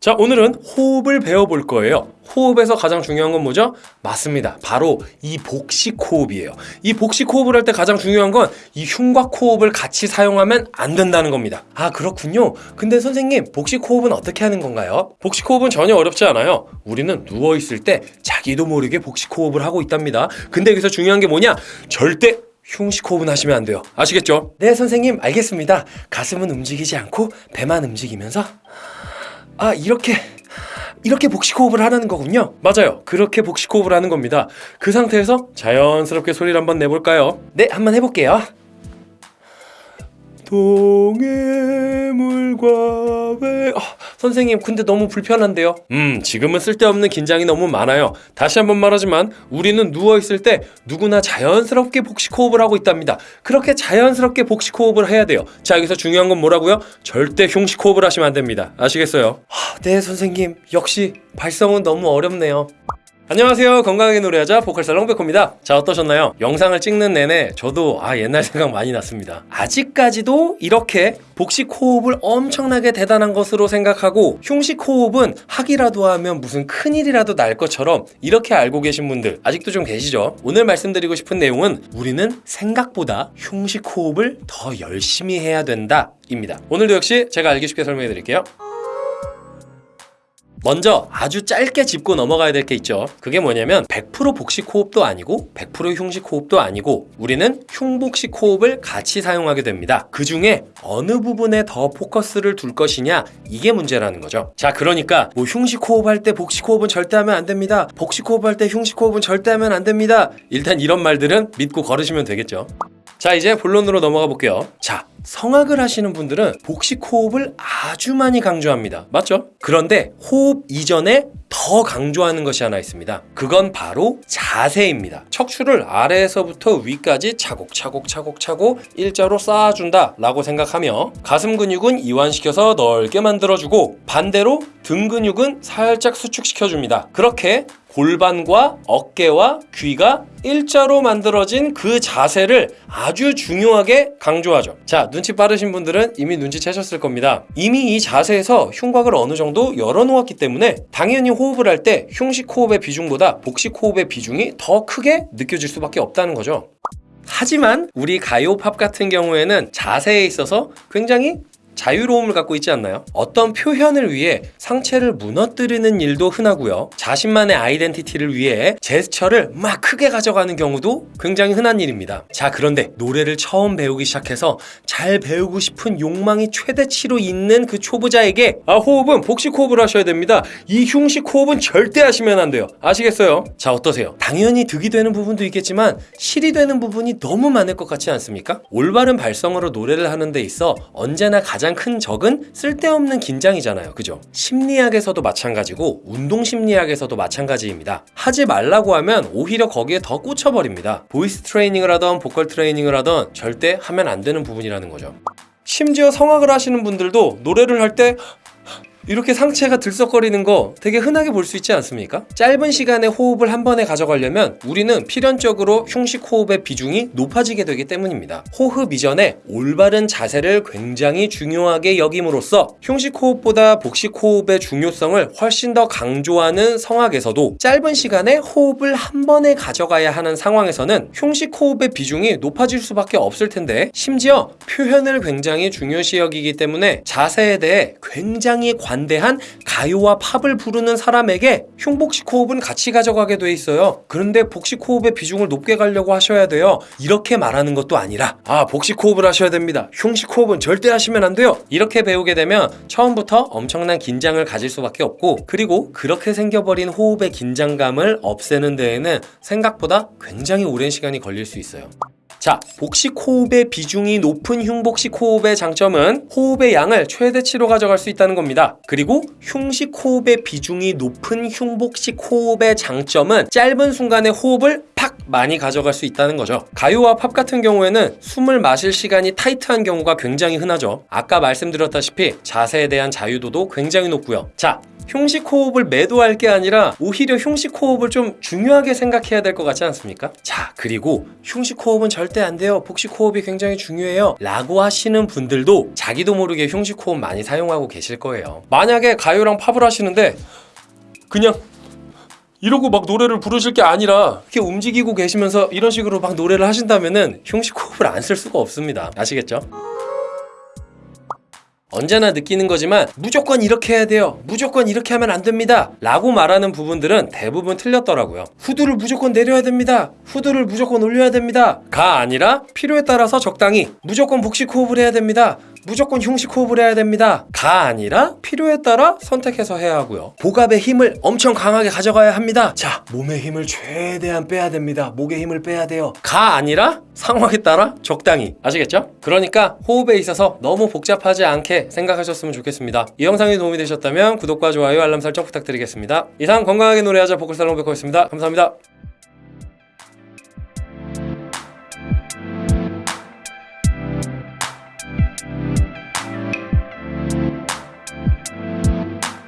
자 오늘은 호흡을 배워볼 거예요. 호흡에서 가장 중요한 건 뭐죠? 맞습니다. 바로 이 복식 호흡이에요. 이 복식 호흡을 할 때 가장 중요한 건 이 흉곽 호흡을 같이 사용하면 안 된다는 겁니다. 아 그렇군요. 근데 선생님 복식 호흡은 어떻게 하는 건가요? 복식 호흡은 전혀 어렵지 않아요. 우리는 누워있을 때 자기도 모르게 복식 호흡을 하고 있답니다. 근데 여기서 중요한 게 뭐냐? 절대 흉식 호흡은 하시면 안 돼요. 아시겠죠? 네 선생님 알겠습니다. 가슴은 움직이지 않고 배만 움직이면서 아 이렇게 이렇게 복식 호흡을 하라는 거군요. 맞아요. 그렇게 복식 호흡을 하는 겁니다. 그 상태에서 자연스럽게 소리를 한번 내볼까요? 네 한번 해볼게요 동해 물과 배... 아, 선생님 근데 너무 불편한데요? 음 지금은 쓸데없는 긴장이 너무 많아요. 다시 한번 말하지만 우리는 누워있을 때 누구나 자연스럽게 복식 호흡을 하고 있답니다. 그렇게 자연스럽게 복식 호흡을 해야 돼요. 자 여기서 중요한 건 뭐라고요? 절대 흉식 호흡을 하시면 안 됩니다. 아시겠어요? 하, 네 선생님. 역시 발성은 너무 어렵네요 안녕하세요. 건강하게 노래하자 보컬살롱 백호입니다. 자 어떠셨나요? 영상을 찍는 내내 저도 아 옛날 생각 많이 났습니다. 아직까지도 이렇게 복식 호흡을 엄청나게 대단한 것으로 생각하고 흉식 호흡은 하기라도 하면 무슨 큰일이라도 날 것처럼 이렇게 알고 계신 분들 아직도 좀 계시죠? 오늘 말씀드리고 싶은 내용은 우리는 생각보다 흉식 호흡을 더 열심히 해야 된다 입니다. 오늘도 역시 제가 알기 쉽게 설명해 드릴게요 먼저 아주 짧게 짚고 넘어가야 될 게 있죠. 그게 뭐냐면 100% 복식 호흡도 아니고 100% 흉식 호흡도 아니고 우리는 흉복식 호흡을 같이 사용하게 됩니다. 그 중에 어느 부분에 더 포커스를 둘 것이냐 이게 문제라는 거죠. 자 그러니까 뭐 흉식 호흡할 때 복식 호흡은 절대 하면 안 됩니다. 복식 호흡할 때 흉식 호흡은 절대 하면 안 됩니다. 일단 이런 말들은 믿고 거르시면 되겠죠. 자 이제 본론으로 넘어가 볼게요. 자 성악을 하시는 분들은 복식 호흡을 아주 많이 강조합니다. 맞죠? 그런데 호흡 이전에 더 강조하는 것이 하나 있습니다. 그건 바로 자세입니다. 척추를 아래에서부터 위까지 차곡차곡 차곡차곡 일자로 쌓아준다 라고 생각하며 가슴 근육은 이완시켜서 넓게 만들어주고 반대로 등 근육은 살짝 수축시켜줍니다. 그렇게 골반과 어깨와 귀가 일자로 만들어진 그 자세를 아주 중요하게 강조하죠. 자 눈치 빠르신 분들은 이미 눈치채셨을 겁니다. 이미 이 자세에서 흉곽을 어느 정도 열어놓았기 때문에 당연히 호흡을 할 때 흉식 호흡의 비중보다 복식 호흡의 비중이 더 크게 느껴질 수밖에 없다는 거죠. 하지만 우리 가요 팝 같은 경우에는 자세에 있어서 굉장히 자유로움을 갖고 있지 않나요? 어떤 표현을 위해 상체를 무너뜨리는 일도 흔하고요 자신만의 아이덴티티를 위해 제스처를 막 크게 가져가는 경우도 굉장히 흔한 일입니다 자 그런데 노래를 처음 배우기 시작해서 잘 배우고 싶은 욕망이 최대치로 있는 그 초보자에게 아 호흡은 복식 호흡을 하셔야 됩니다 이 흉식 호흡은 절대 하시면 안 돼요 아시겠어요? 자 어떠세요? 당연히 득이 되는 부분도 있겠지만 실이 되는 부분이 너무 많을 것 같지 않습니까? 올바른 발성으로 노래를 하는 데 있어 언제나 가장 가장 큰 적은 쓸데없는 긴장이잖아요. 그죠? 심리학에서도 마찬가지고 운동 심리학에서도 마찬가지입니다. 하지 말라고 하면 오히려 거기에 더 꽂혀버립니다. 보이스 트레이닝을 하던 보컬 트레이닝을 하던 절대 하면 안 되는 부분이라는 거죠. 심지어 성악을 하시는 분들도 노래를 할 때 이렇게 상체가 들썩거리는 거 되게 흔하게 볼 수 있지 않습니까? 짧은 시간에 호흡을 한 번에 가져가려면 우리는 필연적으로 흉식 호흡의 비중이 높아지게 되기 때문입니다. 호흡 이전에 올바른 자세를 굉장히 중요하게 여김으로써 흉식 호흡보다 복식 호흡의 중요성을 훨씬 더 강조하는 성악에서도 짧은 시간에 호흡을 한 번에 가져가야 하는 상황에서는 흉식 호흡의 비중이 높아질 수밖에 없을 텐데 심지어 표현을 굉장히 중요시 여기기 때문에 자세에 대해 굉장히 관 관대한 가요와 팝을 부르는 사람에게 흉복식 호흡은 같이 가져가게 돼 있어요. 그런데 복식 호흡의 비중을 높게 가려고 하셔야 돼요. 이렇게 말하는 것도 아니라 아 복식 호흡을 하셔야 됩니다. 흉식 호흡은 절대 하시면 안 돼요. 이렇게 배우게 되면 처음부터 엄청난 긴장을 가질 수밖에 없고 그리고 그렇게 생겨버린 호흡의 긴장감을 없애는 데에는 생각보다 굉장히 오랜 시간이 걸릴 수 있어요 자, 복식 호흡의 비중이 높은 흉복식 호흡의 장점은 호흡의 양을 최대치로 가져갈 수 있다는 겁니다. 그리고 흉식 호흡의 비중이 높은 흉복식 호흡의 장점은 짧은 순간에 호흡을 팍 많이 가져갈 수 있다는 거죠. 가요와 팝 같은 경우에는 숨을 마실 시간이 타이트한 경우가 굉장히 흔하죠. 아까 말씀드렸다시피 자세에 대한 자유도도 굉장히 높고요. 자, 흉식 호흡을 매도할 게 아니라 오히려 흉식 호흡을 좀 중요하게 생각해야 될 것 같지 않습니까? 자, 그리고 흉식 호흡은 절대 안 돼요. 복식 호흡이 굉장히 중요해요. 라고 하시는 분들도 자기도 모르게 흉식 호흡 많이 사용하고 계실 거예요. 만약에 가요랑 팝을 하시는데 그냥 이러고 막 노래를 부르실 게 아니라 이렇게 움직이고 계시면서 이런 식으로 막 노래를 하신다면은 흉식 호흡을 안 쓸 수가 없습니다. 아시겠죠? 언제나 느끼는 거지만 무조건 이렇게 해야 돼요. 무조건 이렇게 하면 안 됩니다. 라고 말하는 부분들은 대부분 틀렸더라고요. 후두를 무조건 내려야 됩니다. 후두를 무조건 올려야 됩니다. 가 아니라 필요에 따라서 적당히 무조건 복식 호흡을 해야 됩니다. 무조건 흉식 호흡을 해야 됩니다. 가 아니라 필요에 따라 선택해서 해야 하고요. 복압의 힘을 엄청 강하게 가져가야 합니다. 자, 몸의 힘을 최대한 빼야 됩니다. 목의 힘을 빼야 돼요. 가 아니라 상황에 따라 적당히. 아시겠죠? 그러니까 호흡에 있어서 너무 복잡하지 않게 생각하셨으면 좋겠습니다. 이 영상이 도움이 되셨다면 구독과 좋아요, 알람 설정 부탁드리겠습니다. 이상 건강하게 노래하자 보컬살롱 백호였습니다. 감사합니다.